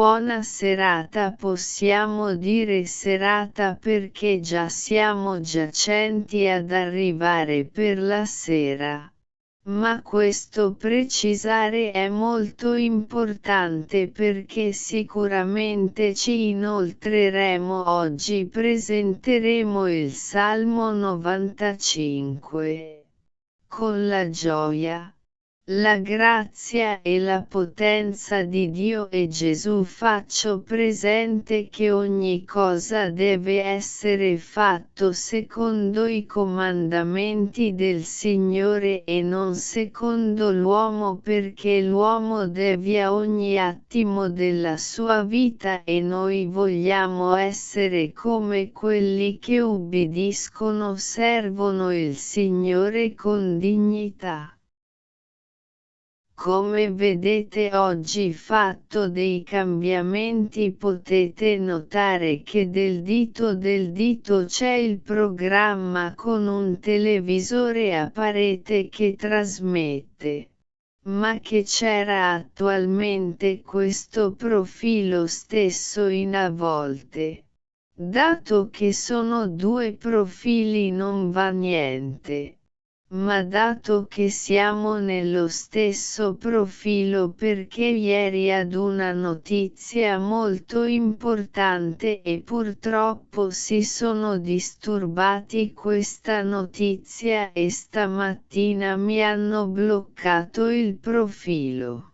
Buona serata possiamo dire serata perché già siamo giacenti ad arrivare per la sera. Ma questo precisare è molto importante perché sicuramente ci inoltreremo oggi presenteremo il Salmo 95. Con la gioia la grazia e la potenza di Dio e Gesù faccio presente che ogni cosa deve essere fatto secondo i comandamenti del Signore e non secondo l'uomo perché l'uomo devia ogni attimo della sua vita e noi vogliamo essere come quelli che ubbidiscono servono il Signore con dignità. Come vedete oggi fatto dei cambiamenti potete notare che del dito del dito c'è il programma con un televisore a parete che trasmette. Ma che c'era attualmente questo profilo stesso in a volte. Dato che sono due profili non va niente ma dato che siamo nello stesso profilo perché ieri ad una notizia molto importante e purtroppo si sono disturbati questa notizia e stamattina mi hanno bloccato il profilo.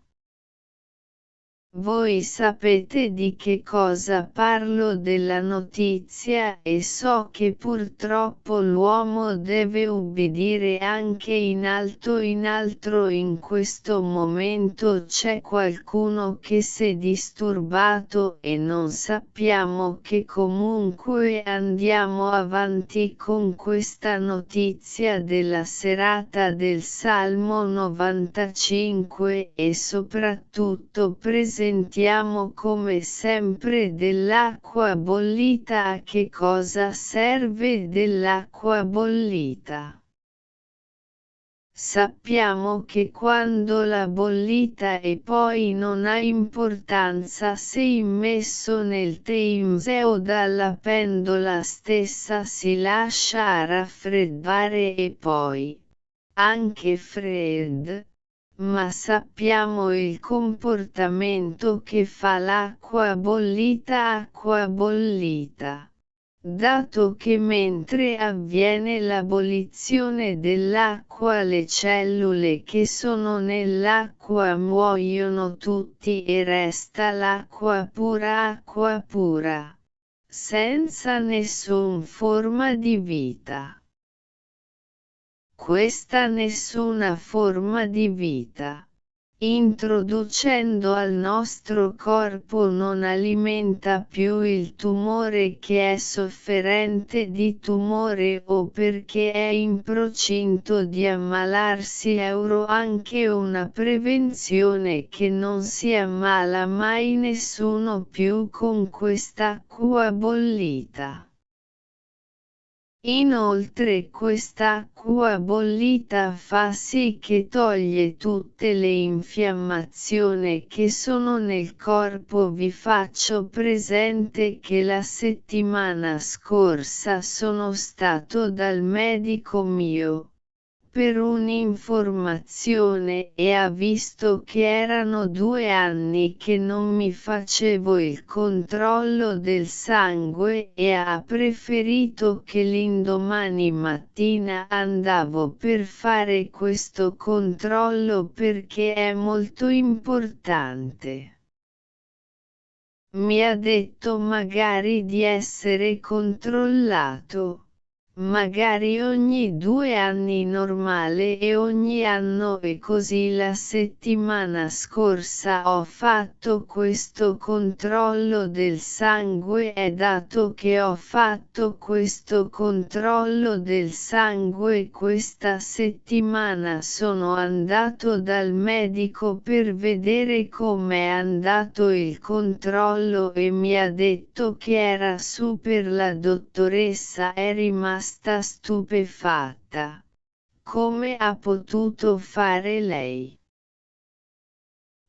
Voi sapete di che cosa parlo della notizia e so che purtroppo l'uomo deve ubbidire anche in alto in altro in questo momento c'è qualcuno che si è disturbato e non sappiamo che comunque andiamo avanti con questa notizia della serata del Salmo 95 e soprattutto presente sentiamo come sempre dell'acqua bollita a che cosa serve dell'acqua bollita. Sappiamo che quando la bollita e poi non ha importanza se immesso nel Thames o dalla pendola stessa si lascia raffreddare e poi, anche Fred, ma sappiamo il comportamento che fa l'acqua bollita acqua bollita. Dato che mentre avviene l'abolizione dell'acqua le cellule che sono nell'acqua muoiono tutti e resta l'acqua pura acqua pura, senza nessun forma di vita questa nessuna forma di vita. Introducendo al nostro corpo non alimenta più il tumore che è sofferente di tumore o perché è in procinto di ammalarsi euro anche una prevenzione che non si ammala mai nessuno più con quest'acqua bollita. Inoltre quest'acqua bollita fa sì che toglie tutte le infiammazioni che sono nel corpo. Vi faccio presente che la settimana scorsa sono stato dal medico mio per un'informazione e ha visto che erano due anni che non mi facevo il controllo del sangue e ha preferito che l'indomani mattina andavo per fare questo controllo perché è molto importante. Mi ha detto magari di essere controllato magari ogni due anni normale e ogni anno e così. La settimana scorsa ho fatto questo controllo del sangue. E dato che ho fatto questo controllo del sangue. Questa settimana sono andato dal medico per vedere com'è andato il controllo e mi ha detto che era super. La dottoressa è rimasta rimasta stupefatta. Come ha potuto fare lei?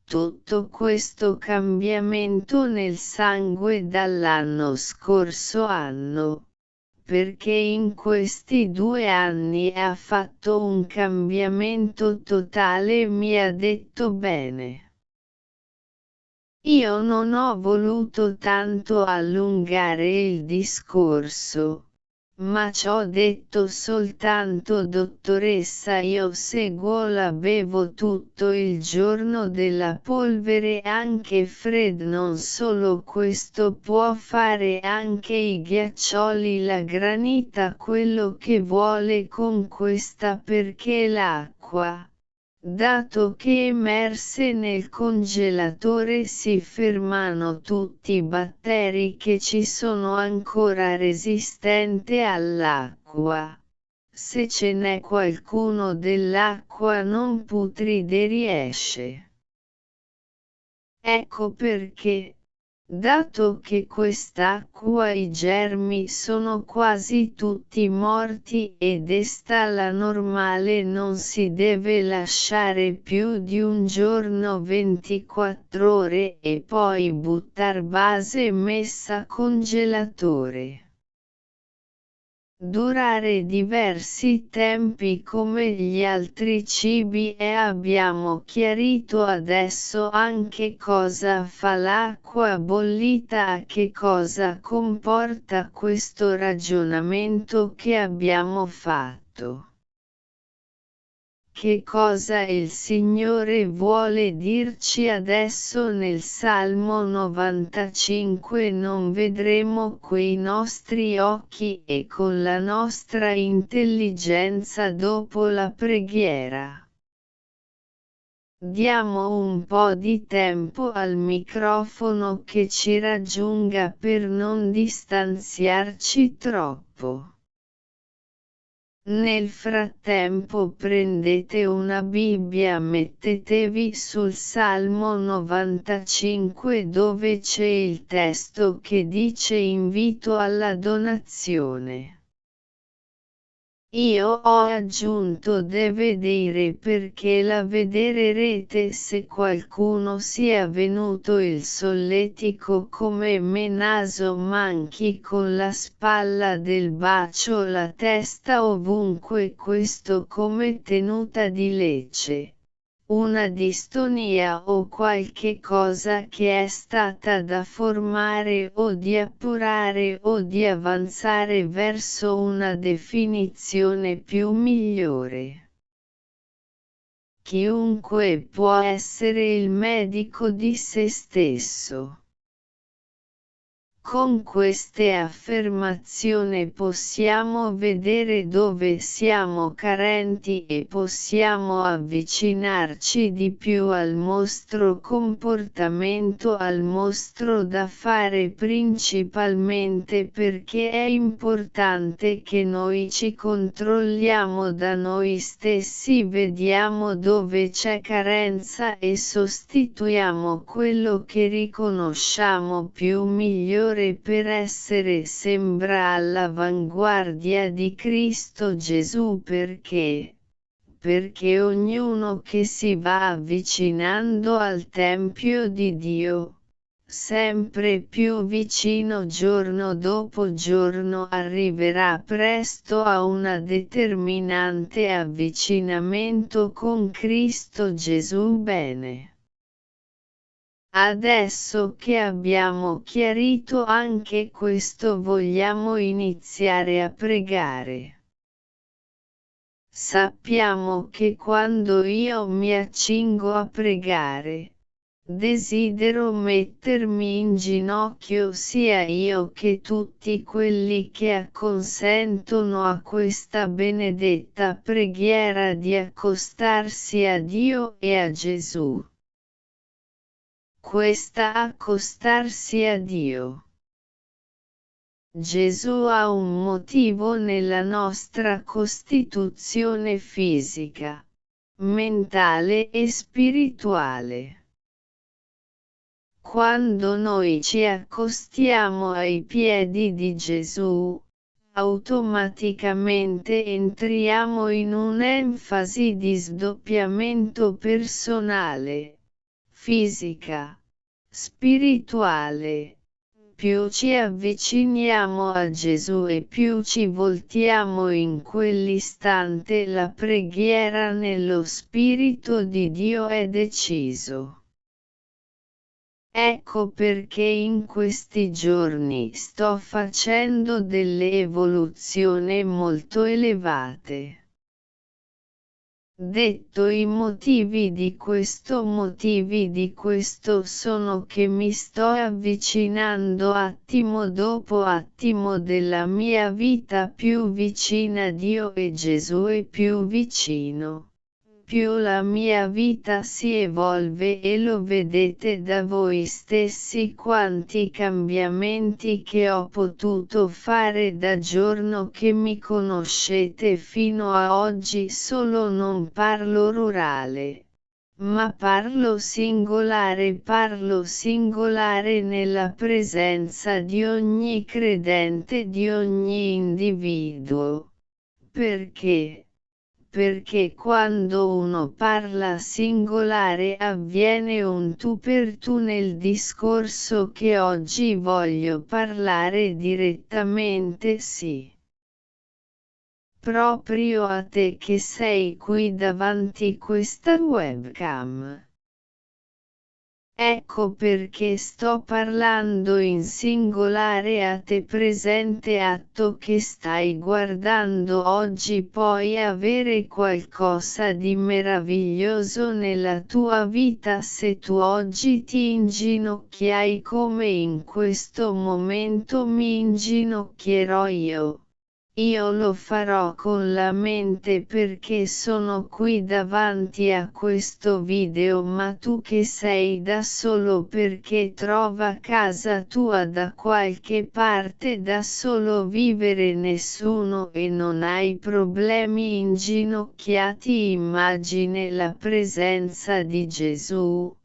tutto questo cambiamento nel sangue dall'anno scorso anno, perché in questi due anni ha fatto un cambiamento totale e mi ha detto bene. Io non ho voluto tanto allungare il discorso ma ciò detto soltanto dottoressa io seguo la bevo tutto il giorno della polvere anche Fred non solo questo può fare anche i ghiaccioli la granita quello che vuole con questa perché l'acqua Dato che emerse nel congelatore si fermano tutti i batteri che ci sono ancora resistenti all'acqua. Se ce n'è qualcuno dell'acqua non putride riesce. Ecco perché, Dato che quest'acqua i germi sono quasi tutti morti ed esta la normale non si deve lasciare più di un giorno 24 ore e poi buttar base messa congelatore durare diversi tempi come gli altri cibi e abbiamo chiarito adesso anche cosa fa l'acqua bollita a che cosa comporta questo ragionamento che abbiamo fatto. Che cosa il Signore vuole dirci adesso nel Salmo 95 non vedremo quei nostri occhi e con la nostra intelligenza dopo la preghiera. Diamo un po' di tempo al microfono che ci raggiunga per non distanziarci troppo. Nel frattempo prendete una Bibbia mettetevi sul Salmo 95 dove c'è il testo che dice invito alla donazione. Io ho aggiunto deve dire perché la vederete se qualcuno sia venuto il solletico come me naso manchi con la spalla del bacio la testa ovunque questo come tenuta di lecce una distonia o qualche cosa che è stata da formare o di appurare o di avanzare verso una definizione più migliore. Chiunque può essere il medico di se stesso. Con queste affermazioni possiamo vedere dove siamo carenti e possiamo avvicinarci di più al mostro comportamento al mostro da fare principalmente perché è importante che noi ci controlliamo da noi stessi vediamo dove c'è carenza e sostituiamo quello che riconosciamo più migliore Signore per essere sembra all'avanguardia di Cristo Gesù perché perché ognuno che si va avvicinando al Tempio di Dio, sempre più vicino giorno dopo giorno arriverà presto a un determinante avvicinamento con Cristo Gesù bene. Adesso che abbiamo chiarito anche questo vogliamo iniziare a pregare. Sappiamo che quando io mi accingo a pregare, desidero mettermi in ginocchio sia io che tutti quelli che acconsentono a questa benedetta preghiera di accostarsi a Dio e a Gesù questa accostarsi a Dio. Gesù ha un motivo nella nostra costituzione fisica, mentale e spirituale. Quando noi ci accostiamo ai piedi di Gesù, automaticamente entriamo in un'enfasi di sdoppiamento personale fisica, spirituale. Più ci avviciniamo a Gesù e più ci voltiamo in quell'istante la preghiera nello Spirito di Dio è deciso. Ecco perché in questi giorni sto facendo delle evoluzioni molto elevate. Detto i motivi di questo motivi di questo sono che mi sto avvicinando attimo dopo attimo della mia vita più vicina a Dio e Gesù e più vicino più la mia vita si evolve e lo vedete da voi stessi quanti cambiamenti che ho potuto fare da giorno che mi conoscete fino a oggi solo non parlo rurale. Ma parlo singolare parlo singolare nella presenza di ogni credente di ogni individuo. Perché? Perché quando uno parla singolare avviene un tu per tu nel discorso che oggi voglio parlare direttamente sì. Proprio a te che sei qui davanti questa webcam. Ecco perché sto parlando in singolare a te presente atto che stai guardando oggi puoi avere qualcosa di meraviglioso nella tua vita se tu oggi ti inginocchiai come in questo momento mi inginocchierò io. Io lo farò con la mente perché sono qui davanti a questo video ma tu che sei da solo perché trova casa tua da qualche parte da solo vivere nessuno e non hai problemi inginocchiati immagine la presenza di Gesù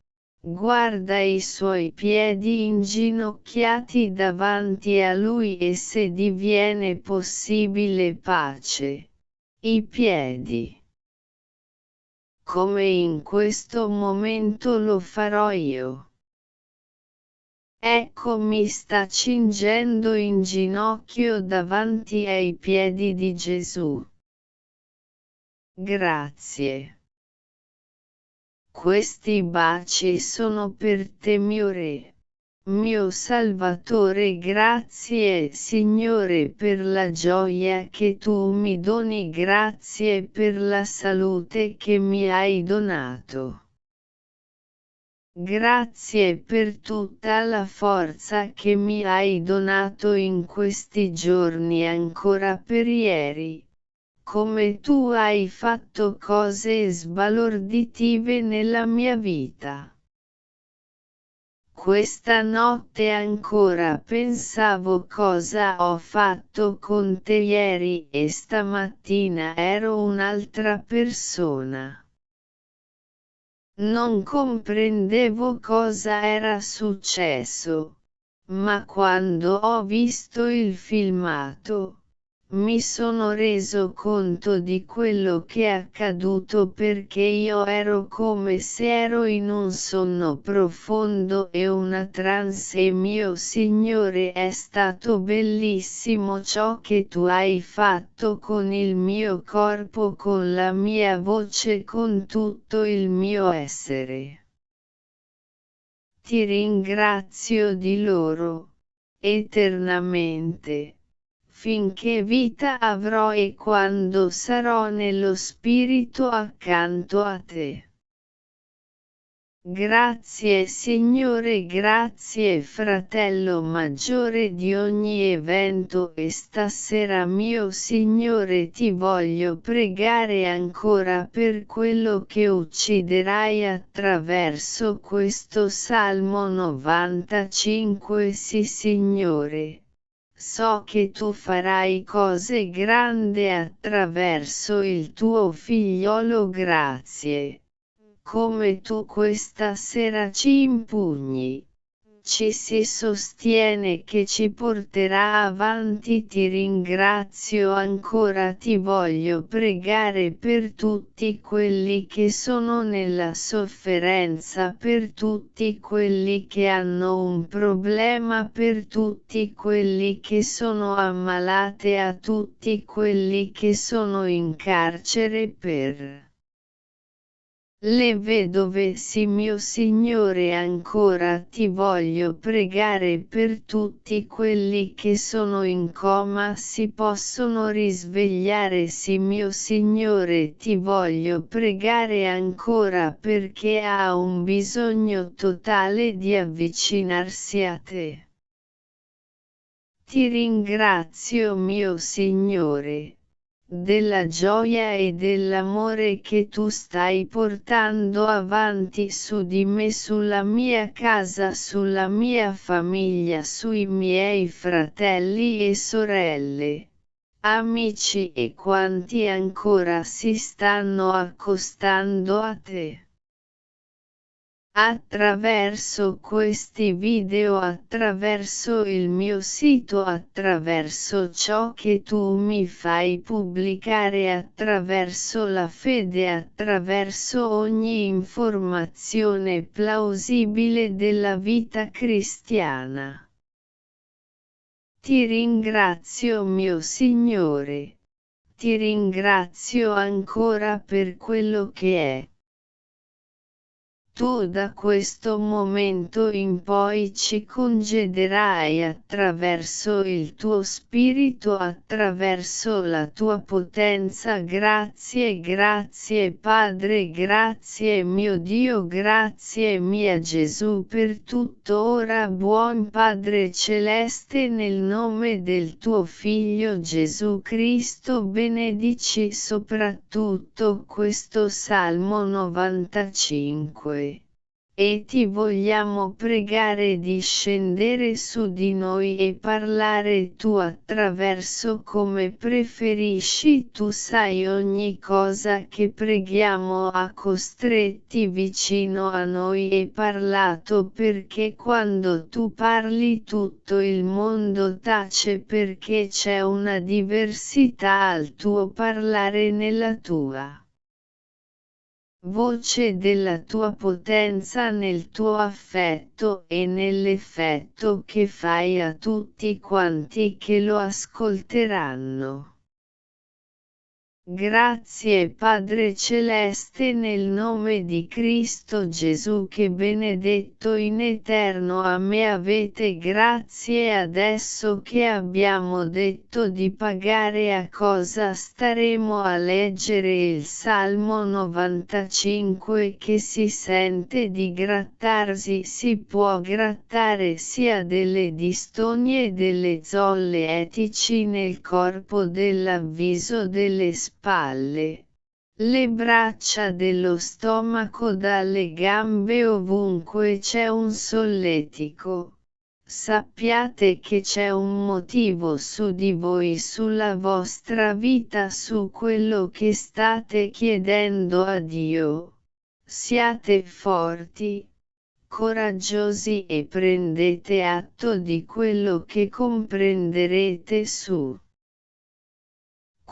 guarda i suoi piedi inginocchiati davanti a lui e se diviene possibile pace. I piedi. Come in questo momento lo farò io. Ecco mi sta cingendo in ginocchio davanti ai piedi di Gesù. Grazie. Questi baci sono per te mio Re. Mio Salvatore grazie Signore per la gioia che tu mi doni grazie per la salute che mi hai donato. Grazie per tutta la forza che mi hai donato in questi giorni ancora per ieri come tu hai fatto cose sbalorditive nella mia vita. Questa notte ancora pensavo cosa ho fatto con te ieri e stamattina ero un'altra persona. Non comprendevo cosa era successo, ma quando ho visto il filmato, mi sono reso conto di quello che è accaduto perché io ero come se ero in un sonno profondo e una trance e mio Signore è stato bellissimo ciò che tu hai fatto con il mio corpo con la mia voce con tutto il mio essere. Ti ringrazio di loro, eternamente finché vita avrò e quando sarò nello spirito accanto a te. Grazie Signore, grazie fratello maggiore di ogni evento e stasera mio Signore ti voglio pregare ancora per quello che ucciderai attraverso questo Salmo 95 Sì Signore so che tu farai cose grandi attraverso il tuo figliolo grazie. Come tu questa sera ci impugni. Ci si sostiene che ci porterà avanti ti ringrazio ancora ti voglio pregare per tutti quelli che sono nella sofferenza per tutti quelli che hanno un problema per tutti quelli che sono ammalate a tutti quelli che sono in carcere per le vedove sì mio Signore ancora ti voglio pregare per tutti quelli che sono in coma si possono risvegliare sì mio Signore ti voglio pregare ancora perché ha un bisogno totale di avvicinarsi a te. Ti ringrazio mio Signore della gioia e dell'amore che tu stai portando avanti su di me, sulla mia casa, sulla mia famiglia, sui miei fratelli e sorelle, amici e quanti ancora si stanno accostando a te. Attraverso questi video, attraverso il mio sito, attraverso ciò che tu mi fai pubblicare, attraverso la fede, attraverso ogni informazione plausibile della vita cristiana. Ti ringrazio mio Signore. Ti ringrazio ancora per quello che è tu da questo momento in poi ci congederai attraverso il tuo spirito, attraverso la tua potenza. Grazie, grazie Padre, grazie mio Dio, grazie mia Gesù per tutto ora buon Padre Celeste nel nome del tuo Figlio Gesù Cristo benedici soprattutto questo Salmo 95 e ti vogliamo pregare di scendere su di noi e parlare tu attraverso come preferisci. Tu sai ogni cosa che preghiamo ha costretti vicino a noi e parlato perché quando tu parli tutto il mondo tace perché c'è una diversità al tuo parlare nella tua voce della tua potenza nel tuo affetto e nell'effetto che fai a tutti quanti che lo ascolteranno. Grazie Padre Celeste nel nome di Cristo Gesù che benedetto in eterno a me avete grazie adesso che abbiamo detto di pagare a cosa staremo a leggere il Salmo 95 che si sente di grattarsi si può grattare sia delle distonie delle zolle etici nel corpo dell'avviso delle spese spalle, le braccia dello stomaco dalle gambe ovunque c'è un solletico. Sappiate che c'è un motivo su di voi, sulla vostra vita, su quello che state chiedendo a Dio. Siate forti, coraggiosi e prendete atto di quello che comprenderete su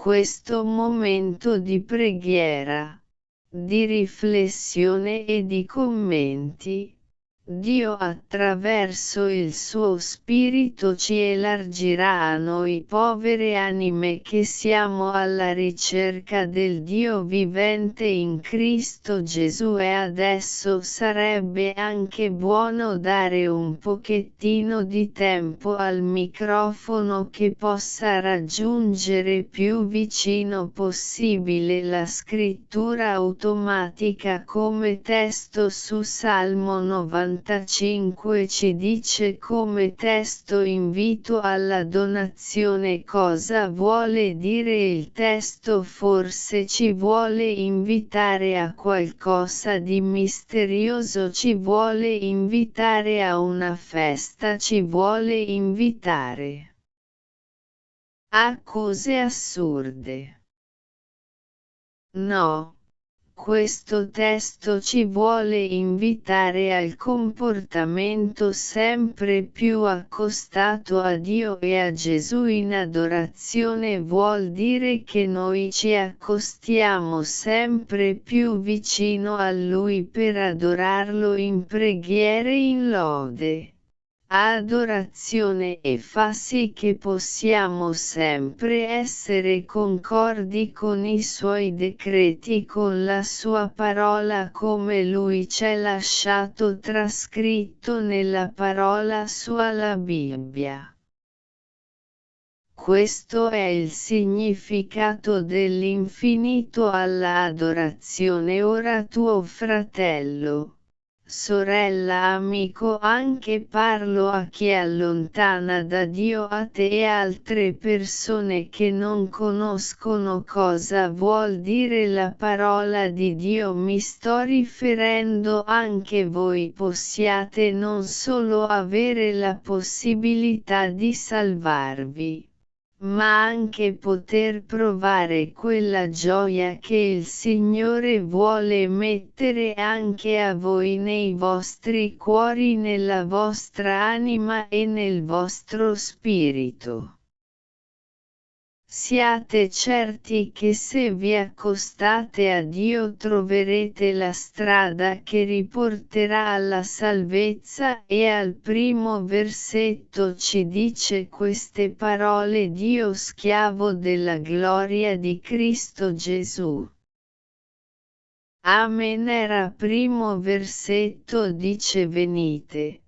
questo momento di preghiera, di riflessione e di commenti, Dio attraverso il suo Spirito ci elargirà a noi povere anime che siamo alla ricerca del Dio vivente in Cristo Gesù. E adesso sarebbe anche buono dare un pochettino di tempo al microfono che possa raggiungere più vicino possibile la scrittura automatica come testo su Salmo 90 45 ci dice come testo invito alla donazione cosa vuole dire il testo forse ci vuole invitare a qualcosa di misterioso ci vuole invitare a una festa ci vuole invitare a cose assurde. No questo testo ci vuole invitare al comportamento sempre più accostato a Dio e a Gesù in adorazione vuol dire che noi ci accostiamo sempre più vicino a Lui per adorarlo in preghiere e in lode adorazione e fa sì che possiamo sempre essere concordi con i suoi decreti con la sua parola come lui c'è lasciato trascritto nella parola sua la Bibbia. Questo è il significato dell'infinito alla adorazione ora tuo fratello sorella amico anche parlo a chi è allontana da Dio a te e altre persone che non conoscono cosa vuol dire la parola di Dio. Mi sto riferendo anche voi possiate non solo avere la possibilità di salvarvi ma anche poter provare quella gioia che il Signore vuole mettere anche a voi nei vostri cuori, nella vostra anima e nel vostro spirito. Siate certi che se vi accostate a Dio troverete la strada che riporterà alla salvezza e al primo versetto ci dice queste parole Dio schiavo della gloria di Cristo Gesù. Amen era primo versetto dice venite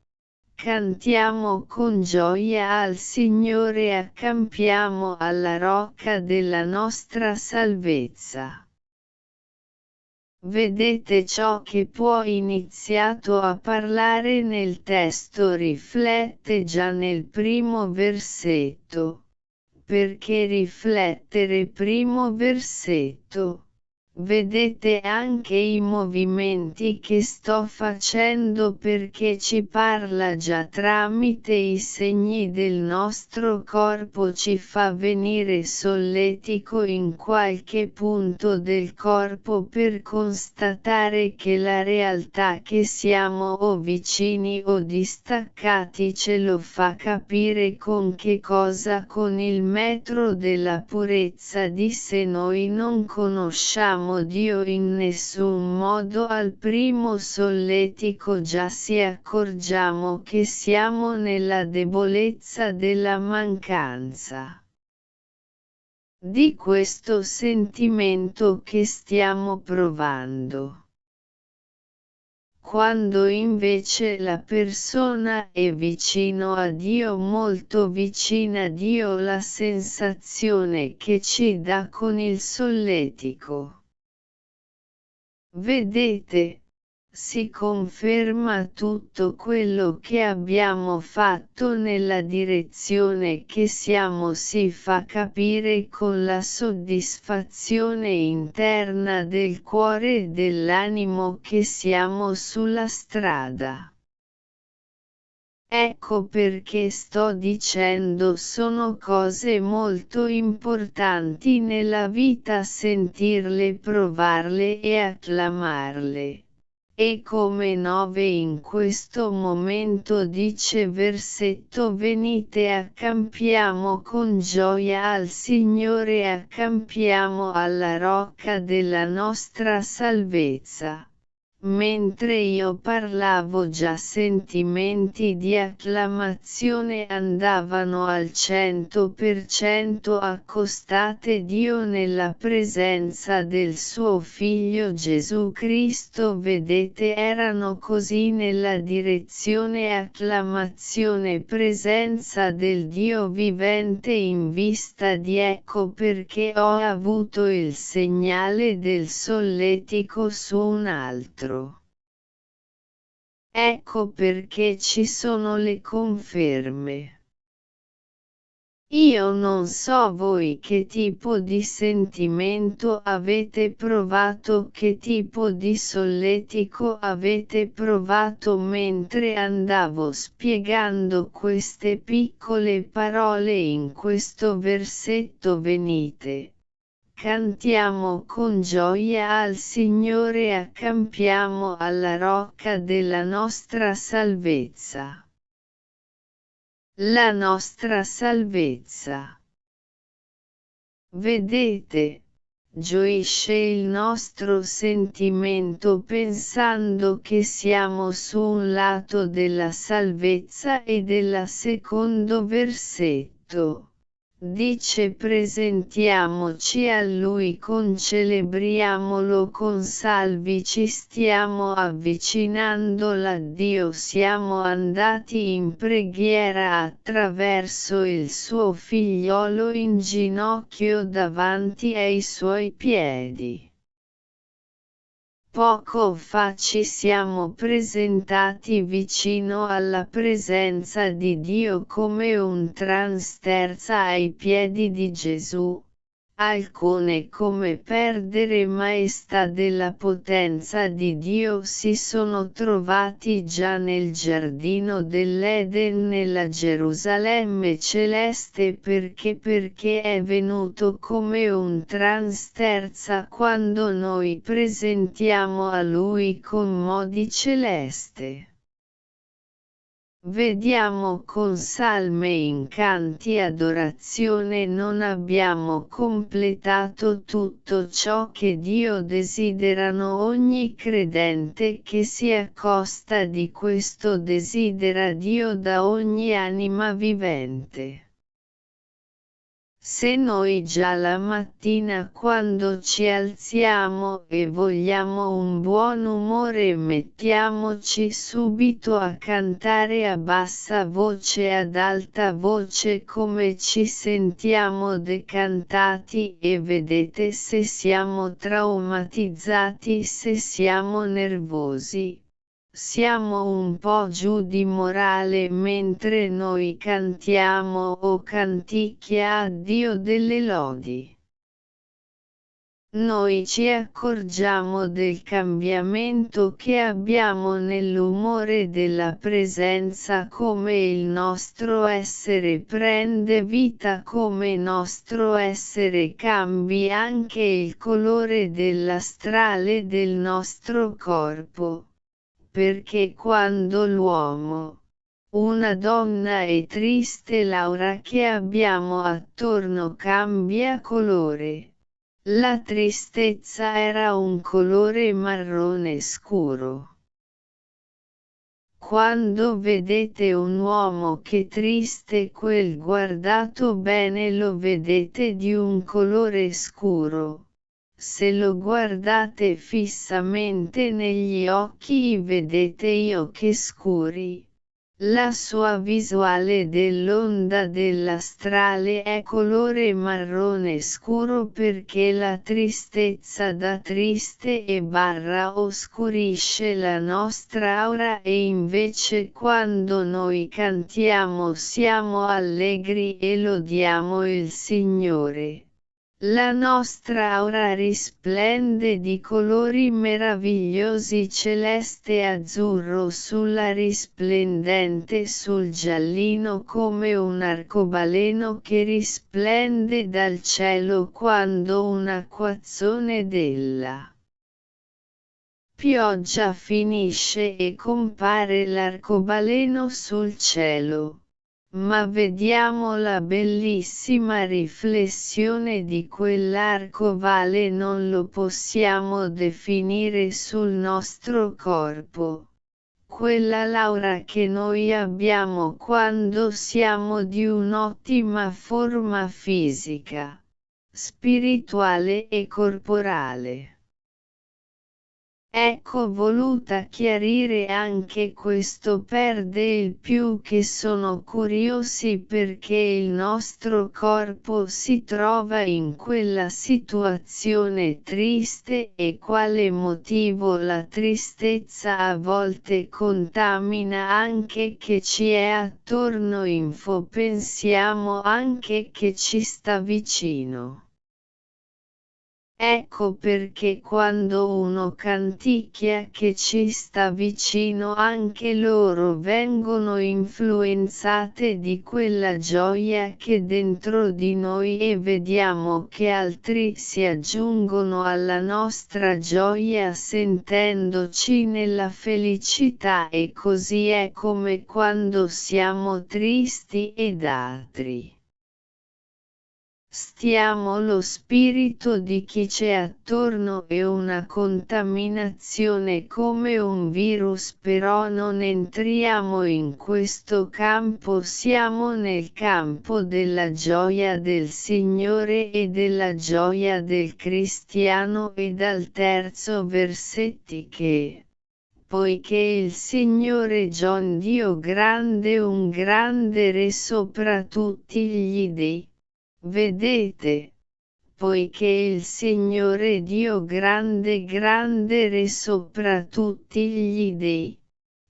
Cantiamo con gioia al Signore e accampiamo alla rocca della nostra salvezza. Vedete ciò che può iniziato a parlare nel testo riflette già nel primo versetto. Perché riflettere primo versetto? Vedete anche i movimenti che sto facendo perché ci parla già tramite i segni del nostro corpo ci fa venire solletico in qualche punto del corpo per constatare che la realtà che siamo o vicini o distaccati ce lo fa capire con che cosa con il metro della purezza di se noi non conosciamo amo Dio in nessun modo al primo solletico già si accorgiamo che siamo nella debolezza della mancanza di questo sentimento che stiamo provando quando invece la persona è vicino a Dio molto vicina a Dio la sensazione che ci dà con il solletico. Vedete, si conferma tutto quello che abbiamo fatto nella direzione che siamo si fa capire con la soddisfazione interna del cuore e dell'animo che siamo sulla strada. Ecco perché sto dicendo sono cose molto importanti nella vita sentirle provarle e acclamarle. E come 9 in questo momento dice versetto venite accampiamo con gioia al Signore accampiamo alla rocca della nostra salvezza. Mentre io parlavo già sentimenti di acclamazione andavano al cento per cento accostate Dio nella presenza del suo figlio Gesù Cristo. Vedete erano così nella direzione acclamazione presenza del Dio vivente in vista di ecco perché ho avuto il segnale del solletico su un altro altro. Ecco perché ci sono le conferme. Io non so voi che tipo di sentimento avete provato, che tipo di solletico avete provato mentre andavo spiegando queste piccole parole in questo versetto venite cantiamo con gioia al Signore e accampiamo alla rocca della nostra salvezza. La nostra salvezza. Vedete, gioisce il nostro sentimento pensando che siamo su un lato della salvezza e della secondo versetto dice presentiamoci a Lui con celebriamolo con salvi ci stiamo avvicinando a Dio siamo andati in preghiera attraverso il suo figliolo in ginocchio davanti ai suoi piedi. Poco fa ci siamo presentati vicino alla presenza di Dio come un transterza ai piedi di Gesù, alcune come perdere maestà della potenza di Dio si sono trovati già nel giardino dell'Eden nella Gerusalemme celeste perché perché è venuto come un transterza quando noi presentiamo a Lui con modi celeste. Vediamo con salme incanti adorazione non abbiamo completato tutto ciò che Dio desiderano ogni credente che si accosta di questo desidera Dio da ogni anima vivente. Se noi già la mattina quando ci alziamo e vogliamo un buon umore mettiamoci subito a cantare a bassa voce ad alta voce come ci sentiamo decantati e vedete se siamo traumatizzati se siamo nervosi siamo un po' giù di morale mentre noi cantiamo o canticchia a Dio delle lodi. Noi ci accorgiamo del cambiamento che abbiamo nell'umore della presenza come il nostro essere prende vita come nostro essere cambi anche il colore dell'astrale del nostro corpo perché quando l'uomo, una donna e triste l'aura che abbiamo attorno cambia colore. La tristezza era un colore marrone scuro. Quando vedete un uomo che triste quel guardato bene lo vedete di un colore scuro se lo guardate fissamente negli occhi vedete i occhi scuri. La sua visuale dell'onda dell'astrale è colore marrone scuro perché la tristezza da triste e barra oscurisce la nostra aura e invece quando noi cantiamo siamo allegri e lodiamo il Signore. La nostra aura risplende di colori meravigliosi celeste azzurro sulla risplendente sul giallino come un arcobaleno che risplende dal cielo quando un acquazzone della pioggia finisce e compare l'arcobaleno sul cielo ma vediamo la bellissima riflessione di quell'arcovale non lo possiamo definire sul nostro corpo. Quella laura che noi abbiamo quando siamo di un'ottima forma fisica, spirituale e corporale. Ecco voluta chiarire anche questo per del più che sono curiosi perché il nostro corpo si trova in quella situazione triste e quale motivo la tristezza a volte contamina anche che ci è attorno info pensiamo anche che ci sta vicino. Ecco perché quando uno canticchia che ci sta vicino anche loro vengono influenzate di quella gioia che dentro di noi e vediamo che altri si aggiungono alla nostra gioia sentendoci nella felicità. E così è come quando siamo tristi ed altri stiamo lo spirito di chi c'è attorno e una contaminazione come un virus però non entriamo in questo campo siamo nel campo della gioia del Signore e della gioia del cristiano e dal terzo versetti che poiché il Signore John Dio grande un grande re sopra tutti gli dei Vedete, poiché il Signore Dio grande grande re sopra tutti gli dei.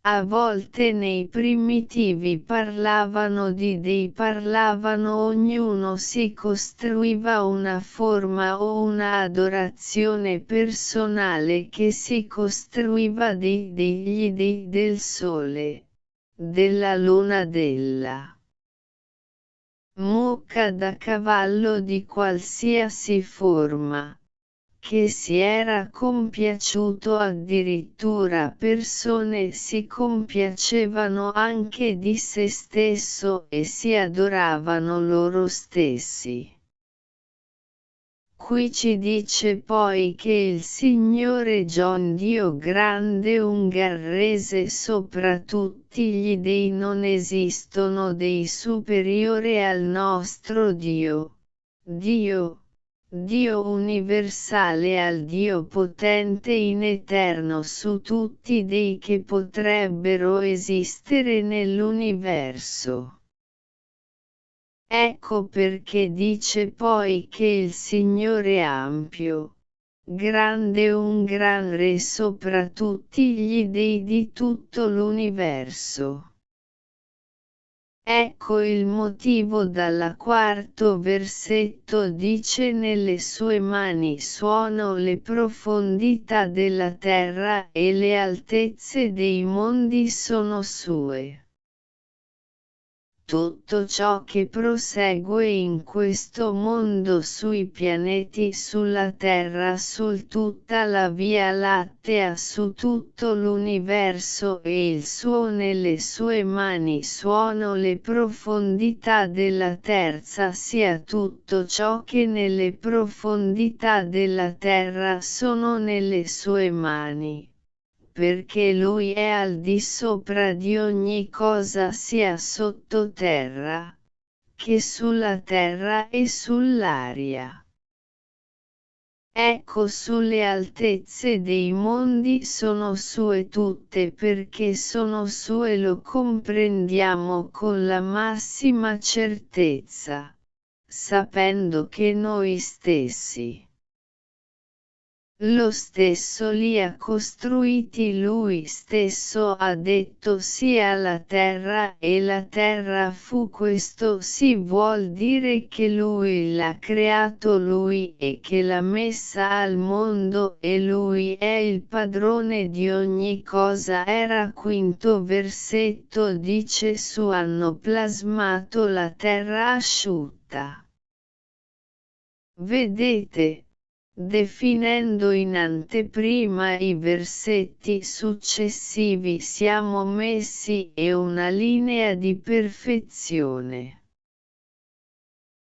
A volte nei primitivi parlavano di dei parlavano ognuno si costruiva una forma o una adorazione personale che si costruiva dei degli dei del sole, della luna della mucca da cavallo di qualsiasi forma, che si era compiaciuto addirittura persone si compiacevano anche di se stesso e si adoravano loro stessi. Qui ci dice poi che il Signore John Dio grande ungarrese sopra tutti gli dei non esistono dei superiore al nostro Dio. Dio, Dio universale al Dio potente in eterno su tutti dei che potrebbero esistere nell'universo. Ecco perché dice poi che il Signore ampio, grande un gran re sopra tutti gli dei di tutto l'universo. Ecco il motivo dalla quarto versetto dice nelle sue mani suono le profondità della terra e le altezze dei mondi sono sue tutto ciò che prosegue in questo mondo sui pianeti sulla Terra su tutta la Via Lattea su tutto l'universo e il suo nelle sue mani suono le profondità della terza sia tutto ciò che nelle profondità della terra sono nelle sue mani perché lui è al di sopra di ogni cosa sia sottoterra, che sulla terra e sull'aria. Ecco sulle altezze dei mondi sono sue tutte perché sono sue lo comprendiamo con la massima certezza, sapendo che noi stessi lo stesso li ha costruiti lui stesso ha detto sia la terra e la terra fu questo si vuol dire che lui l'ha creato lui e che l'ha messa al mondo e lui è il padrone di ogni cosa era quinto versetto dice su hanno plasmato la terra asciutta. Vedete, Definendo in anteprima i versetti successivi siamo messi e una linea di perfezione.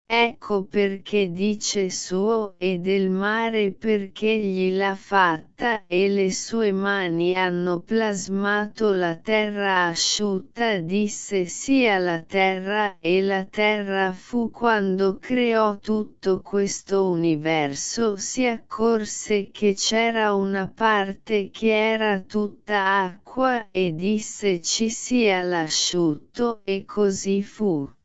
Ecco perché dice suo e del mare perché gli l'ha fatta e le sue mani hanno plasmato la terra asciutta disse sia la terra e la terra fu quando creò tutto questo universo si accorse che c'era una parte che era tutta acqua e disse ci sia l'asciutto e così fu.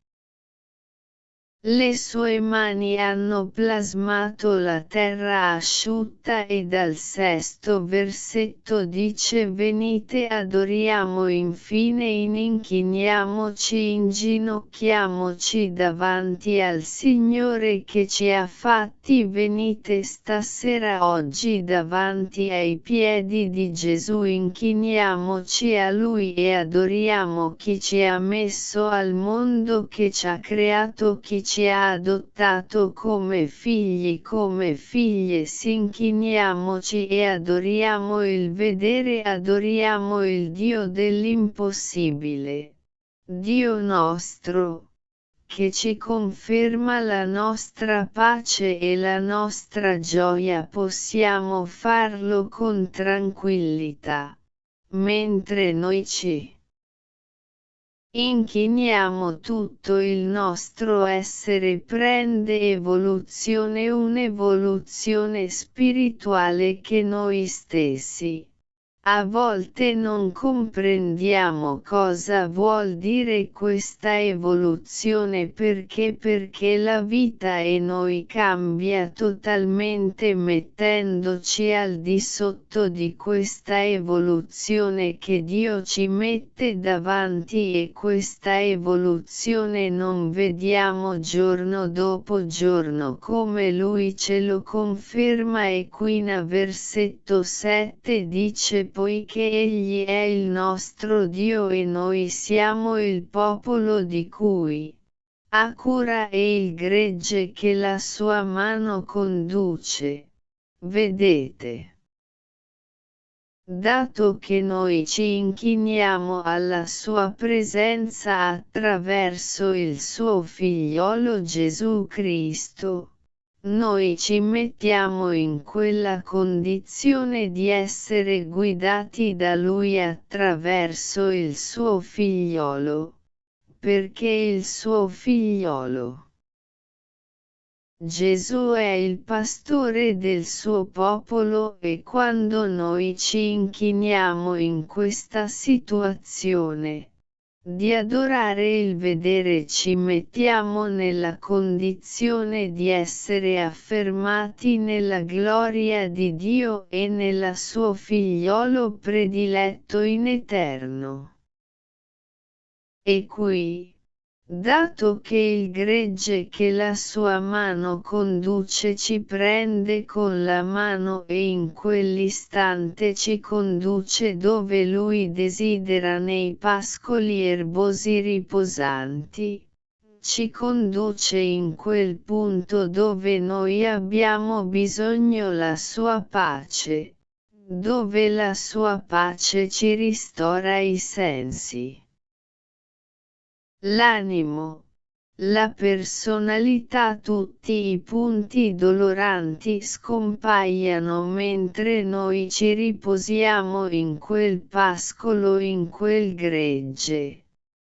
Le sue mani hanno plasmato la terra asciutta e dal sesto versetto dice venite adoriamo infine inchiniamoci inginocchiamoci davanti al Signore che ci ha fatti. Venite stasera oggi davanti ai piedi di Gesù inchiniamoci a Lui e adoriamo chi ci ha messo al mondo che ci ha creato chi ci ci ha adottato come figli come figlie s'inchiniamoci e adoriamo il vedere adoriamo il Dio dell'impossibile. Dio nostro, che ci conferma la nostra pace e la nostra gioia possiamo farlo con tranquillità, mentre noi ci Inchiniamo tutto il nostro essere prende evoluzione un'evoluzione spirituale che noi stessi a volte non comprendiamo cosa vuol dire questa evoluzione perché perché la vita e noi cambia totalmente mettendoci al di sotto di questa evoluzione che Dio ci mette davanti e questa evoluzione non vediamo giorno dopo giorno come Lui ce lo conferma e qui in versetto 7 dice poiché Egli è il nostro Dio e noi siamo il popolo di cui ha cura e il gregge che la sua mano conduce. Vedete. Dato che noi ci inchiniamo alla sua presenza attraverso il suo figliolo Gesù Cristo, noi ci mettiamo in quella condizione di essere guidati da Lui attraverso il suo figliolo, perché il suo figliolo. Gesù è il pastore del suo popolo e quando noi ci inchiniamo in questa situazione, di adorare il vedere ci mettiamo nella condizione di essere affermati nella gloria di Dio e nella suo figliolo prediletto in eterno. E qui, Dato che il gregge che la sua mano conduce ci prende con la mano e in quell'istante ci conduce dove lui desidera nei pascoli erbosi riposanti, ci conduce in quel punto dove noi abbiamo bisogno la sua pace, dove la sua pace ci ristora i sensi l'animo, la personalità tutti i punti doloranti scompaiano mentre noi ci riposiamo in quel pascolo in quel gregge,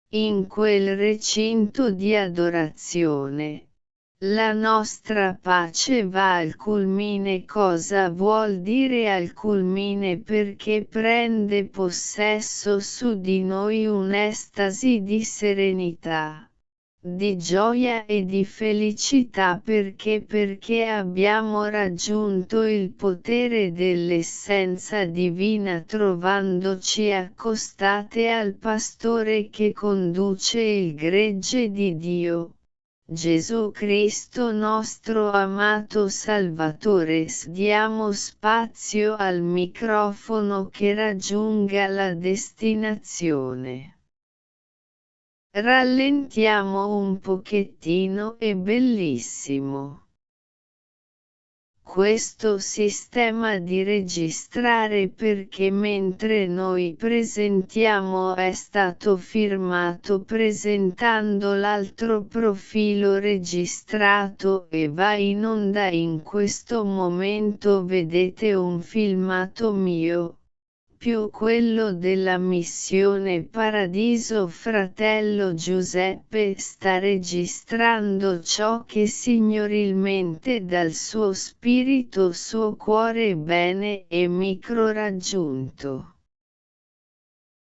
in quel recinto di adorazione. La nostra pace va al culmine cosa vuol dire al culmine? Perché prende possesso su di noi un'estasi di serenità, di gioia e di felicità. Perché? Perché abbiamo raggiunto il potere dell'essenza divina trovandoci accostate al pastore che conduce il gregge di Dio Gesù Cristo nostro amato Salvatore diamo spazio al microfono che raggiunga la destinazione. Rallentiamo un pochettino è bellissimo questo sistema di registrare perché mentre noi presentiamo è stato firmato presentando l'altro profilo registrato e va in onda in questo momento vedete un filmato mio più quello della missione Paradiso fratello Giuseppe sta registrando ciò che signorilmente dal suo spirito suo cuore bene e micro raggiunto.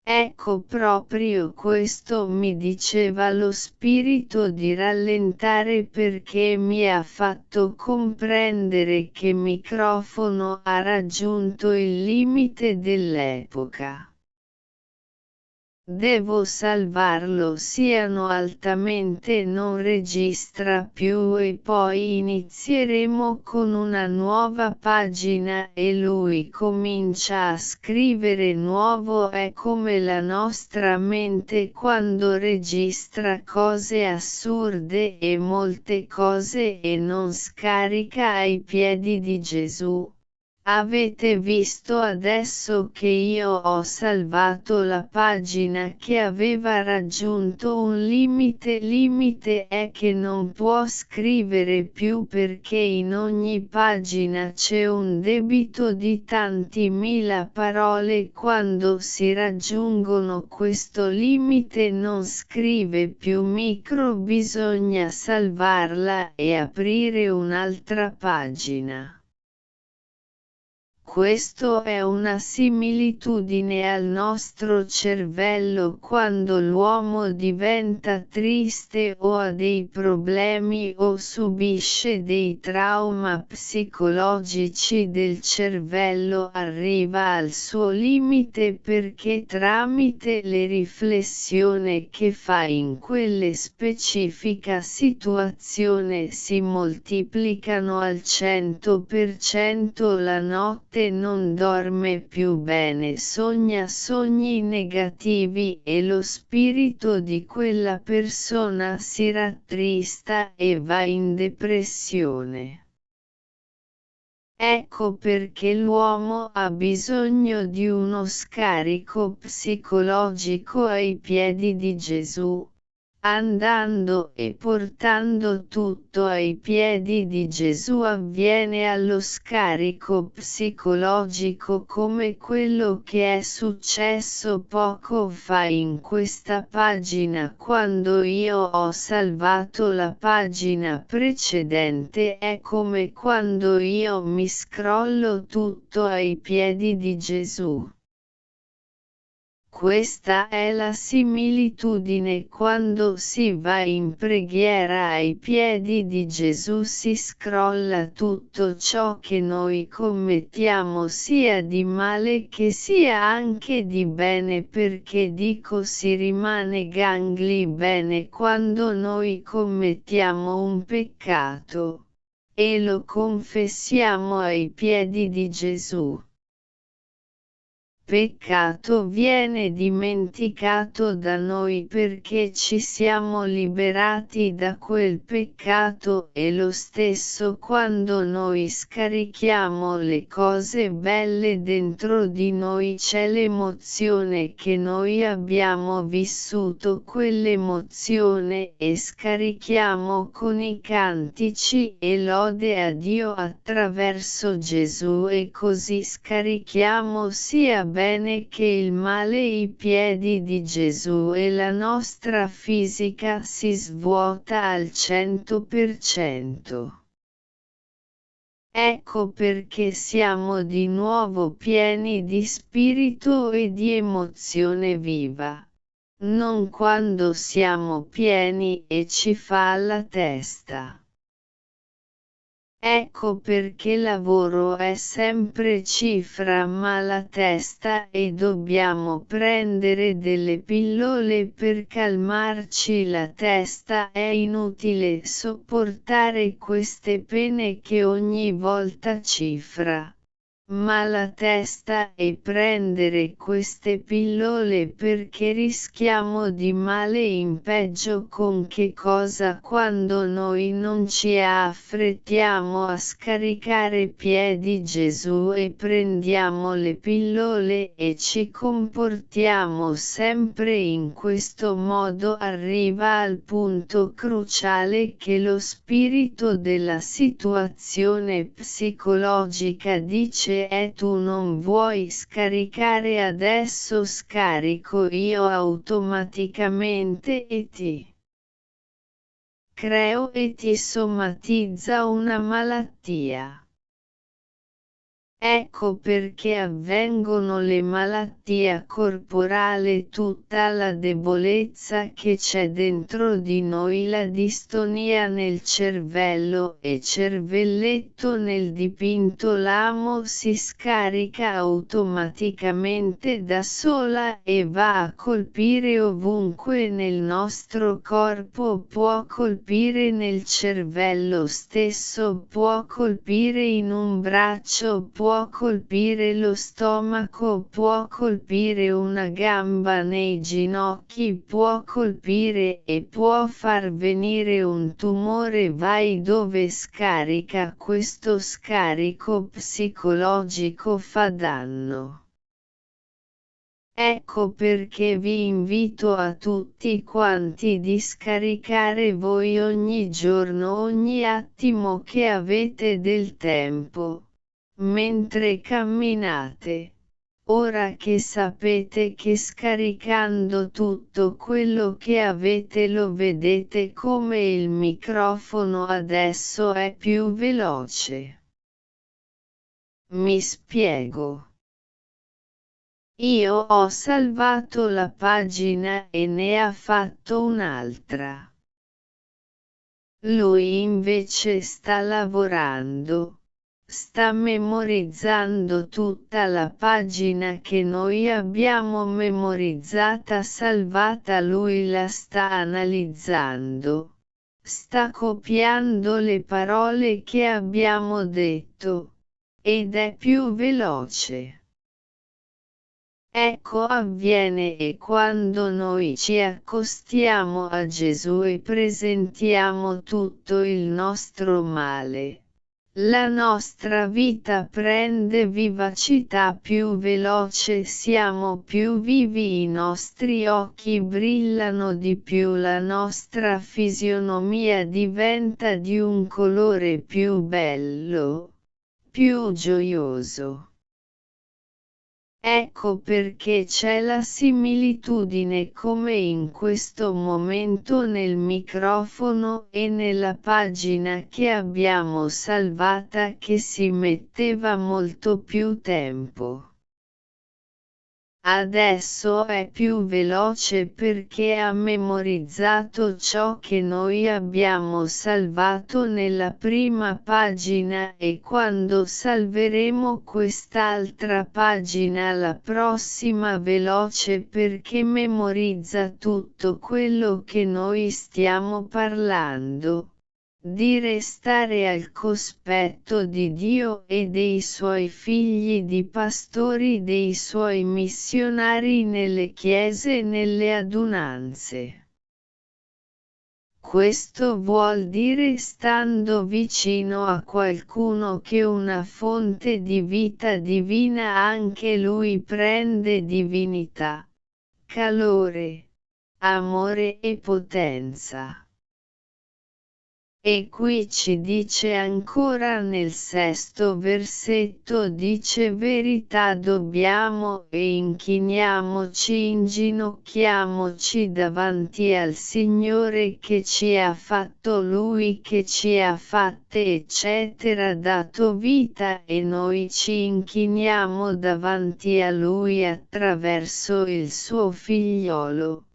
Ecco proprio questo mi diceva lo spirito di rallentare perché mi ha fatto comprendere che microfono ha raggiunto il limite dell'epoca. Devo salvarlo siano altamente non registra più e poi inizieremo con una nuova pagina e lui comincia a scrivere nuovo è come la nostra mente quando registra cose assurde e molte cose e non scarica ai piedi di Gesù Avete visto adesso che io ho salvato la pagina che aveva raggiunto un limite limite è che non può scrivere più perché in ogni pagina c'è un debito di tanti mila parole quando si raggiungono questo limite non scrive più micro bisogna salvarla e aprire un'altra pagina. Questo è una similitudine al nostro cervello quando l'uomo diventa triste o ha dei problemi o subisce dei trauma psicologici del cervello arriva al suo limite perché tramite le riflessioni che fa in quelle specifica situazione si moltiplicano al 100% la notte notte non dorme più bene sogna sogni negativi e lo spirito di quella persona si rattrista e va in depressione. Ecco perché l'uomo ha bisogno di uno scarico psicologico ai piedi di Gesù, andando e portando tutto ai piedi di Gesù avviene allo scarico psicologico come quello che è successo poco fa in questa pagina quando io ho salvato la pagina precedente è come quando io mi scrollo tutto ai piedi di Gesù. Questa è la similitudine quando si va in preghiera ai piedi di Gesù si scrolla tutto ciò che noi commettiamo sia di male che sia anche di bene perché dico si rimane gangli bene quando noi commettiamo un peccato. E lo confessiamo ai piedi di Gesù peccato viene dimenticato da noi perché ci siamo liberati da quel peccato e lo stesso quando noi scarichiamo le cose belle dentro di noi c'è l'emozione che noi abbiamo vissuto quell'emozione e scarichiamo con i cantici e lode a Dio attraverso Gesù e così scarichiamo sia bene che il male i piedi di Gesù e la nostra fisica si svuota al cento per cento. Ecco perché siamo di nuovo pieni di spirito e di emozione viva. Non quando siamo pieni e ci fa la testa. Ecco perché lavoro è sempre cifra ma la testa e dobbiamo prendere delle pillole per calmarci. La testa è inutile sopportare queste pene che ogni volta cifra ma la testa e prendere queste pillole perché rischiamo di male in peggio con che cosa quando noi non ci affrettiamo a scaricare piedi Gesù e prendiamo le pillole e ci comportiamo sempre in questo modo arriva al punto cruciale che lo spirito della situazione psicologica dice e tu non vuoi scaricare adesso scarico io automaticamente e ti creo e ti somatizza una malattia. Ecco perché avvengono le malattie corporali tutta la debolezza che c'è dentro di noi la distonia nel cervello e cervelletto nel dipinto. L'amo si scarica automaticamente da sola e va a colpire ovunque nel nostro corpo. Può colpire nel cervello stesso può colpire in un braccio può può colpire lo stomaco, può colpire una gamba nei ginocchi, può colpire e può far venire un tumore. Vai dove scarica questo scarico psicologico fa danno. Ecco perché vi invito a tutti quanti di scaricare voi ogni giorno ogni attimo che avete del tempo mentre camminate. Ora che sapete che scaricando tutto quello che avete lo vedete come il microfono adesso è più veloce. Mi spiego. Io ho salvato la pagina e ne ha fatto un'altra. Lui invece sta lavorando sta memorizzando tutta la pagina che noi abbiamo memorizzata salvata lui la sta analizzando. Sta copiando le parole che abbiamo detto. Ed è più veloce. Ecco avviene e quando noi ci accostiamo a Gesù e presentiamo tutto il nostro male la nostra vita prende vivacità più veloce, siamo più vivi, i nostri occhi brillano di più, la nostra fisionomia diventa di un colore più bello, più gioioso. Ecco perché c'è la similitudine come in questo momento nel microfono e nella pagina che abbiamo salvata che si metteva molto più tempo. Adesso è più veloce perché ha memorizzato ciò che noi abbiamo salvato nella prima pagina e quando salveremo quest'altra pagina la prossima veloce perché memorizza tutto quello che noi stiamo parlando di restare al cospetto di Dio e dei suoi figli di pastori dei suoi missionari nelle chiese e nelle adunanze. Questo vuol dire stando vicino a qualcuno che una fonte di vita divina anche lui prende divinità, calore, amore e potenza. E qui ci dice ancora nel sesto versetto dice verità dobbiamo e inchiniamoci inginocchiamoci davanti al Signore che ci ha fatto Lui che ci ha fatte eccetera dato vita e noi ci inchiniamo davanti a Lui attraverso il suo figliolo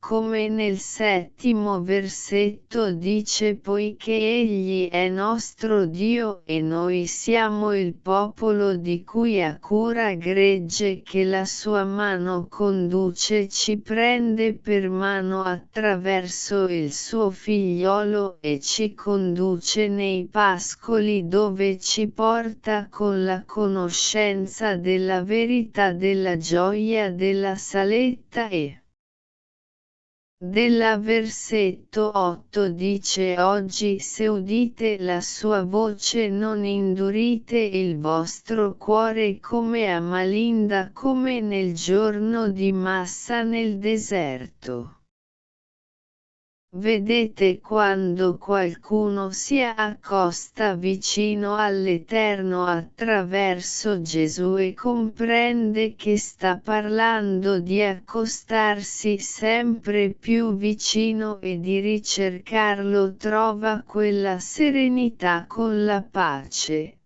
come nel settimo versetto dice poiché Egli è nostro Dio e noi siamo il popolo di cui ha cura gregge che la sua mano conduce ci prende per mano attraverso il suo figliolo e ci conduce nei pascoli dove ci porta con la conoscenza della verità della gioia della saletta e della versetto 8 dice oggi se udite la sua voce non indurite il vostro cuore come a Malinda come nel giorno di Massa nel deserto. Vedete quando qualcuno si accosta vicino all'Eterno attraverso Gesù e comprende che sta parlando di accostarsi sempre più vicino e di ricercarlo trova quella serenità con la pace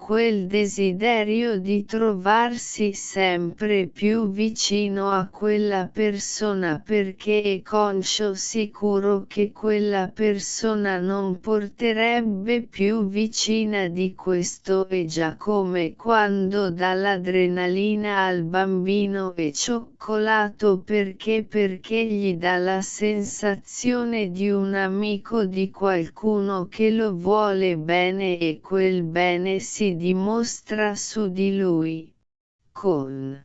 quel desiderio di trovarsi sempre più vicino a quella persona perché è conscio sicuro che quella persona non porterebbe più vicina di questo è già come quando dà l'adrenalina al bambino e cioccolato perché perché gli dà la sensazione di un amico di qualcuno che lo vuole bene e quel bene si dimostra su di lui, con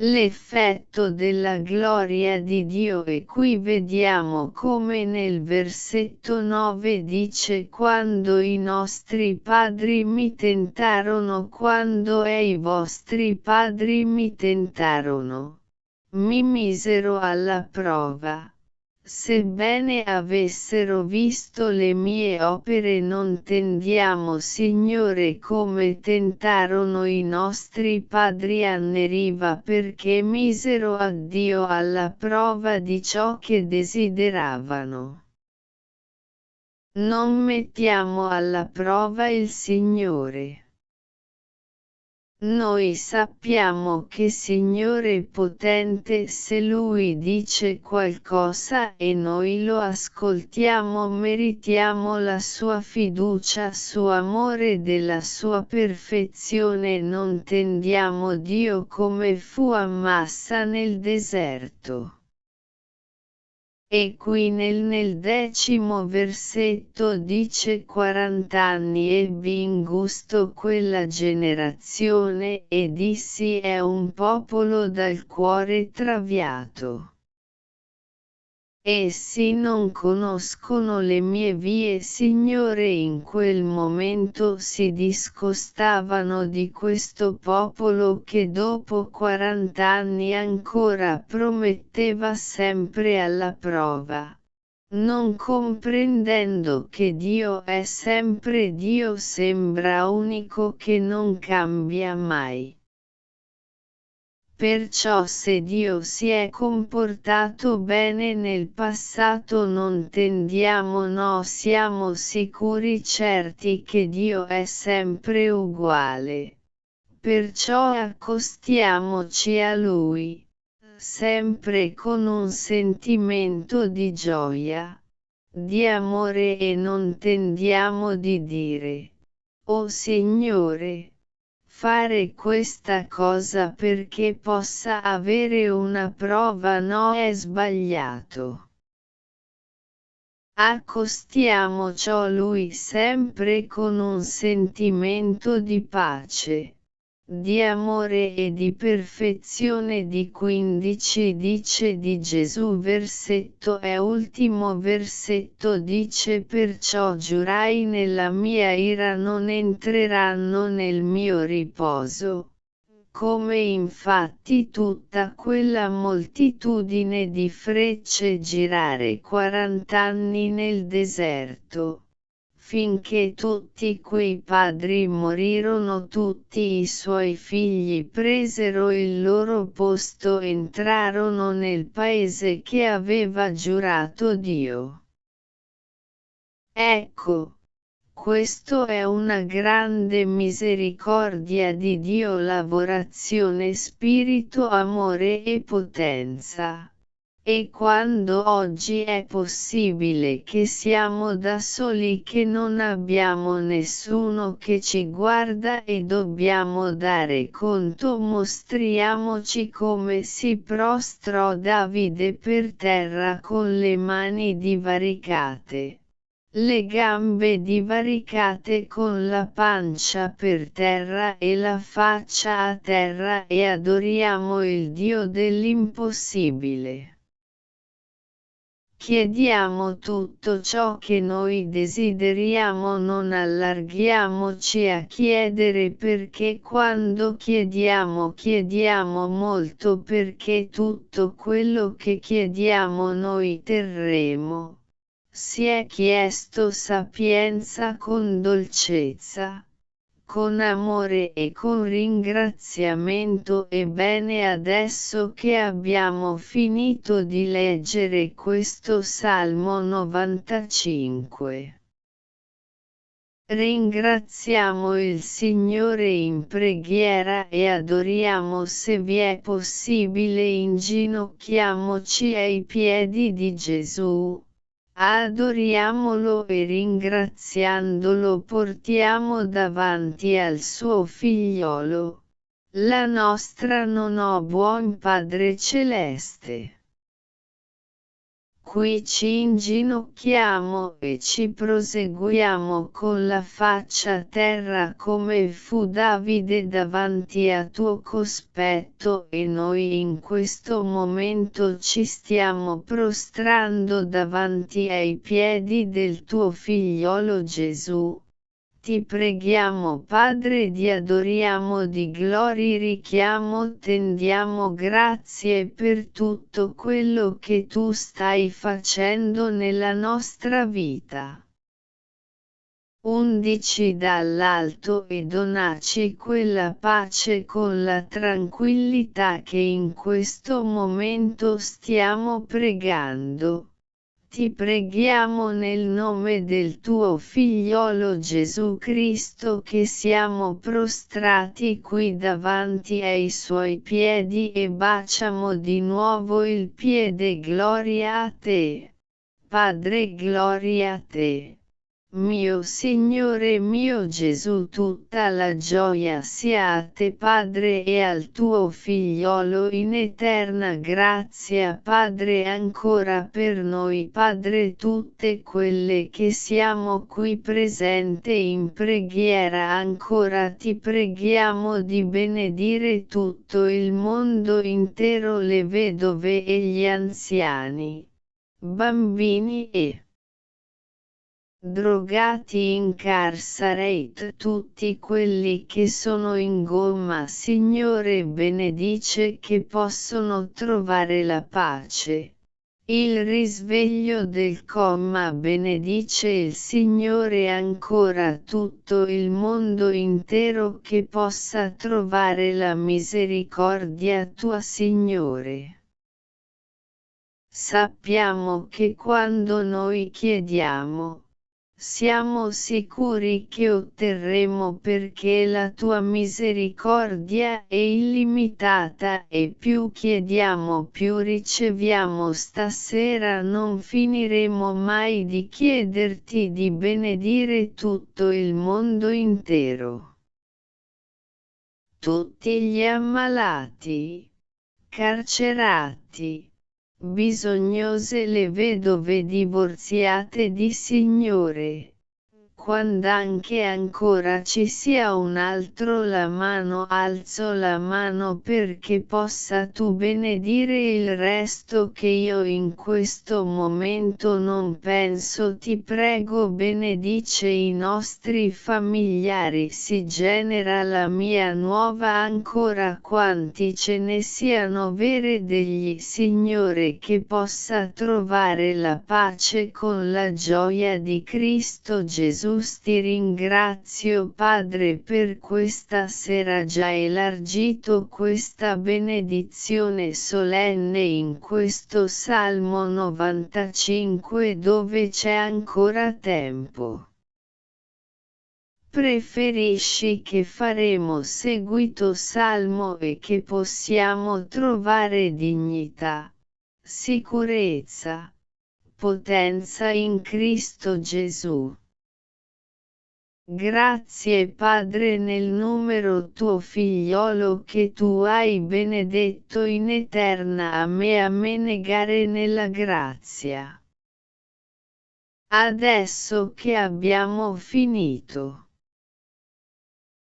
l'effetto della gloria di Dio. E qui vediamo come nel versetto 9 dice quando i nostri padri mi tentarono quando e i vostri padri mi tentarono, mi misero alla prova Sebbene avessero visto le mie opere non tendiamo Signore come tentarono i nostri padri a Neriva perché misero a Dio alla prova di ciò che desideravano. Non mettiamo alla prova il Signore. Noi sappiamo che Signore potente se Lui dice qualcosa e noi lo ascoltiamo meritiamo la sua fiducia suo amore della sua perfezione non tendiamo Dio come fu a Massa nel deserto. E qui nel, nel decimo versetto dice quarant'anni ebbi in gusto quella generazione e dissi è un popolo dal cuore traviato. Essi non conoscono le mie vie Signore in quel momento si discostavano di questo popolo che dopo quarant'anni ancora prometteva sempre alla prova. Non comprendendo che Dio è sempre Dio sembra unico che non cambia mai. Perciò se Dio si è comportato bene nel passato non tendiamo no siamo sicuri certi che Dio è sempre uguale. Perciò accostiamoci a Lui, sempre con un sentimento di gioia, di amore e non tendiamo di dire, O Signore, fare questa cosa perché possa avere una prova no è sbagliato. Accostiamoci a lui sempre con un sentimento di pace di amore e di perfezione di 15 dice di Gesù versetto e ultimo versetto dice perciò giurai nella mia ira non entreranno nel mio riposo. Come infatti tutta quella moltitudine di frecce girare quarant'anni nel deserto finché tutti quei padri morirono tutti i suoi figli presero il loro posto entrarono nel paese che aveva giurato Dio. Ecco, questo è una grande misericordia di Dio lavorazione spirito amore e potenza. E quando oggi è possibile che siamo da soli che non abbiamo nessuno che ci guarda e dobbiamo dare conto mostriamoci come si prostrò Davide per terra con le mani divaricate le gambe divaricate con la pancia per terra e la faccia a terra e adoriamo il Dio dell'impossibile. Chiediamo tutto ciò che noi desideriamo non allarghiamoci a chiedere perché quando chiediamo chiediamo molto perché tutto quello che chiediamo noi terremo. Si è chiesto sapienza con dolcezza con amore e con ringraziamento ebbene adesso che abbiamo finito di leggere questo Salmo 95. Ringraziamo il Signore in preghiera e adoriamo se vi è possibile inginocchiamoci ai piedi di Gesù. Adoriamolo e ringraziandolo portiamo davanti al suo figliolo. La nostra non ho buon Padre Celeste qui ci inginocchiamo e ci proseguiamo con la faccia a terra come fu Davide davanti a tuo cospetto e noi in questo momento ci stiamo prostrando davanti ai piedi del tuo figliolo Gesù ti preghiamo Padre di adoriamo di glori richiamo tendiamo grazie per tutto quello che tu stai facendo nella nostra vita. Undici dall'alto e donaci quella pace con la tranquillità che in questo momento stiamo pregando ti preghiamo nel nome del tuo figliolo Gesù Cristo che siamo prostrati qui davanti ai suoi piedi e baciamo di nuovo il piede gloria a te. Padre gloria a te. Mio Signore mio Gesù tutta la gioia sia a te Padre e al tuo figliolo in eterna grazia Padre ancora per noi Padre tutte quelle che siamo qui presente in preghiera ancora ti preghiamo di benedire tutto il mondo intero le vedove e gli anziani, bambini e drogati incarcerate tutti quelli che sono in gomma Signore benedice che possono trovare la pace. Il risveglio del comma benedice il Signore ancora tutto il mondo intero che possa trovare la misericordia tua Signore. Sappiamo che quando noi chiediamo, siamo sicuri che otterremo perché la tua misericordia è illimitata e più chiediamo più riceviamo stasera non finiremo mai di chiederti di benedire tutto il mondo intero. Tutti gli ammalati, carcerati, bisognose le vedove divorziate di Signore quand'anche ancora ci sia un altro la mano alzo la mano perché possa tu benedire il resto che io in questo momento non penso. Ti prego benedice i nostri familiari si genera la mia nuova ancora. Quanti ce ne siano vere degli Signore che possa trovare la pace con la gioia di Cristo Gesù ti ringrazio Padre per questa sera già elargito questa benedizione solenne in questo Salmo 95 dove c'è ancora tempo. Preferisci che faremo seguito salmo e che possiamo trovare dignità, sicurezza, potenza in Cristo Gesù. Grazie Padre nel numero tuo figliolo che tu hai benedetto in eterna a me a me negare nella grazia. Adesso che abbiamo finito.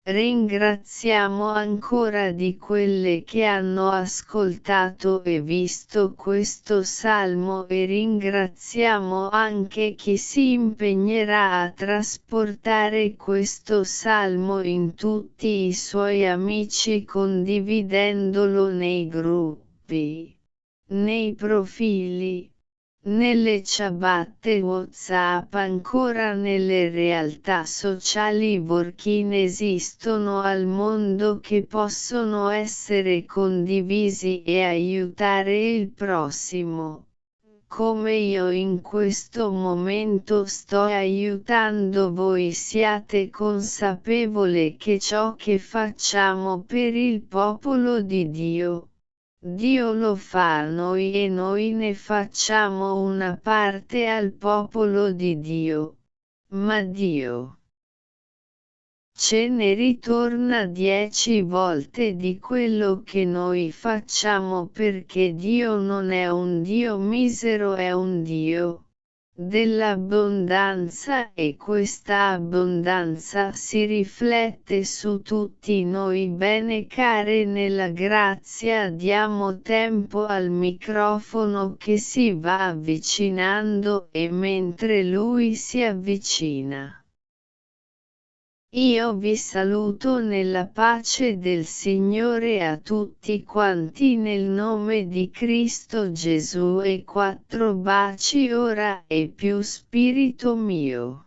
Ringraziamo ancora di quelle che hanno ascoltato e visto questo salmo e ringraziamo anche chi si impegnerà a trasportare questo salmo in tutti i suoi amici condividendolo nei gruppi, nei profili, nelle ciabatte WhatsApp ancora nelle realtà sociali working esistono al mondo che possono essere condivisi e aiutare il prossimo. Come io in questo momento sto aiutando voi siate consapevole che ciò che facciamo per il popolo di Dio, Dio lo fa a noi e noi ne facciamo una parte al popolo di Dio. Ma Dio ce ne ritorna dieci volte di quello che noi facciamo perché Dio non è un Dio misero è un Dio dell'abbondanza e questa abbondanza si riflette su tutti noi. Bene care nella grazia diamo tempo al microfono che si va avvicinando e mentre lui si avvicina io vi saluto nella pace del Signore a tutti quanti nel nome di Cristo Gesù e quattro baci ora e più spirito mio.